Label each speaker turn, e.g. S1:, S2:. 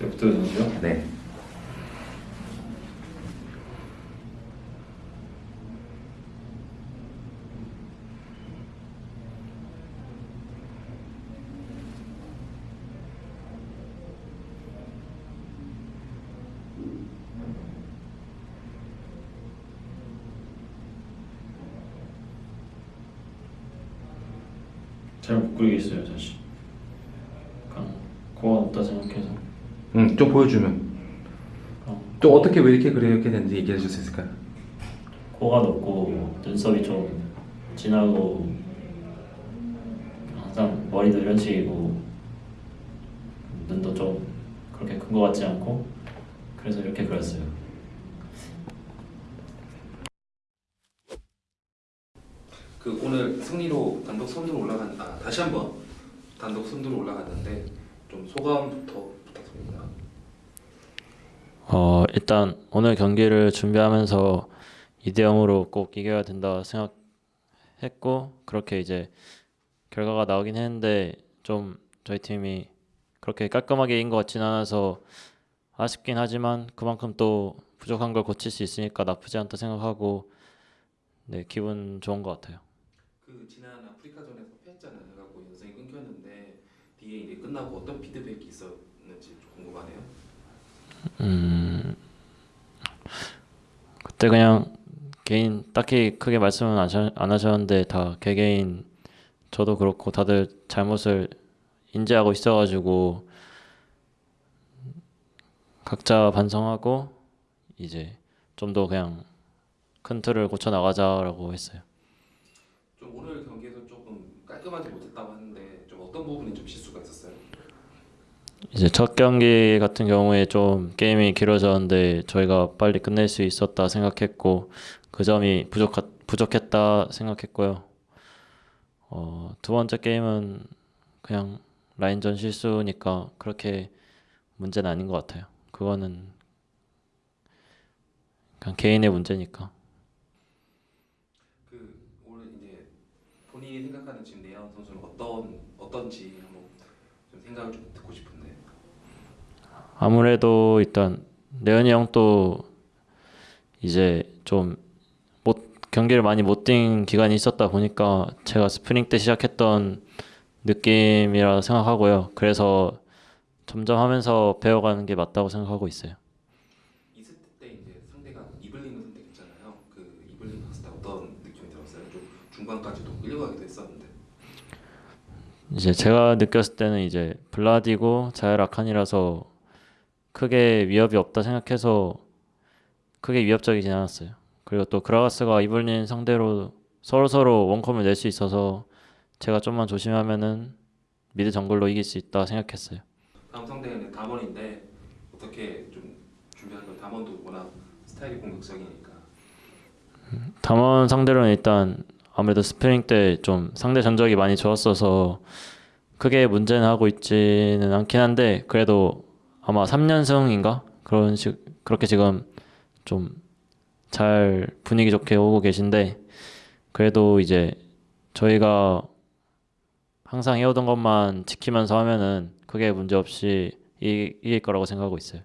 S1: 데프트 선수요?
S2: 네.
S1: 잘못 그리겠어요 사실. 그냥 고가 없다 생각해서.
S2: 음, 좀 보여주면.
S1: 그냥
S2: 좀 어떻게 왜 이렇게 그렇게 됐는지 얘기해 줄 수 있을까요?
S1: 코가 높고 눈썹이 좀 진하고 항상 머리도 이런 식이고 눈도 좀 그렇게 큰 것 같지 않고 그래서 이렇게 그렸어요.
S3: 그 오늘 승리로 단독 선두로 올라간 아 다시 한번 단독 선두로 올라갔는데 좀 소감부터
S1: 어 일단 오늘 경기를 준비하면서 2대 0으로 꼭 이겨야 된다 생각했고 그렇게 이제 결과가 나오긴 했는데 좀 저희 팀이 그렇게 깔끔하게 이긴 것 같진 않아서 아쉽긴 하지만 그만큼 또 부족한 걸 고칠 수 있으니까 나쁘지 않다 생각하고 네 기분 좋은 것 같아요.
S3: 그 지난 아프리카전에서 패했잖아요. 연승이 끊겼는데 뒤에 이제 끝나고 어떤 피드백이 있 었는지 좀 궁금하네요.
S1: 음 그때 그냥 개인 딱히 크게 말씀은 안 하셨- 안 하셨는데 다 개개인 저도 그렇고 다들 잘못을 인지하고 있어가지고 각자 반성하고 이제 좀 더 그냥 큰 틀을 고쳐 나가자라고 했어요.
S3: 좀 오늘 경기에서 조금 깔끔하지 못했다고 하는데 좀 어떤 부분이 좀 실수가 있었어요?
S1: 이제 첫 경기 같은 경우에 좀 게임이 길어졌는데 저희가 빨리 끝낼 수 있었다 생각했고 그 점이 부족 부족했다 생각했고요. 어, 두 번째 게임은 그냥 라인전 실수니까 그렇게 문제는 아닌 것 같아요. 그거는 그냥 개인의 문제니까.
S3: 그 오늘 이제 본인이 생각하는 지금 내야원 선수는 어떤 어떤지 한번 좀 생각을 좀 듣고 싶은데.
S1: 아무래도 일단 레언이 형도 이제 좀 못 경기를 많이 못 뛴 기간이 있었다 보니까 제가 스프링 때 시작했던 느낌이라 생각하고요. 그래서 점점 하면서 배워가는 게 맞다고 생각하고 있어요.
S3: 이스트 때 이제 상대가 이블린을 선택했잖아요. 그 이블린 봤을 때 어떤 느낌이 들었어요? 좀 중반까지도 끌려가기도 했었는데.
S1: 이제 제가 느꼈을 때는 이제 블라디고 자열 아칸이라서 크게 위협이 없다 생각해서 크게 위협적이진 않았어요. 그리고 또 그라가스가 이블린 상대로 서로 서로 원콤을 낼 수 있어서 제가 좀만 조심하면은 미드 정글로 이길 수 있다 생각했어요.
S3: 다음 상대는 담원인데 어떻게 좀 준비할 건 담원도 워낙 스타일이 공격적이니까.
S1: 담원 상대로는 일단 아무래도 스프링 때 좀 상대 전적이 많이 좋았어서 크게 문제는 하고 있지는 않긴 한데 그래도 아마 3연승인가 그런 식 그렇게 지금 좀 잘 분위기 좋게 오고 계신데 그래도 이제 저희가 항상 해오던 것만 지키면서 하면은 크게 문제 없이 이- 이길 거라고 생각하고 있어요.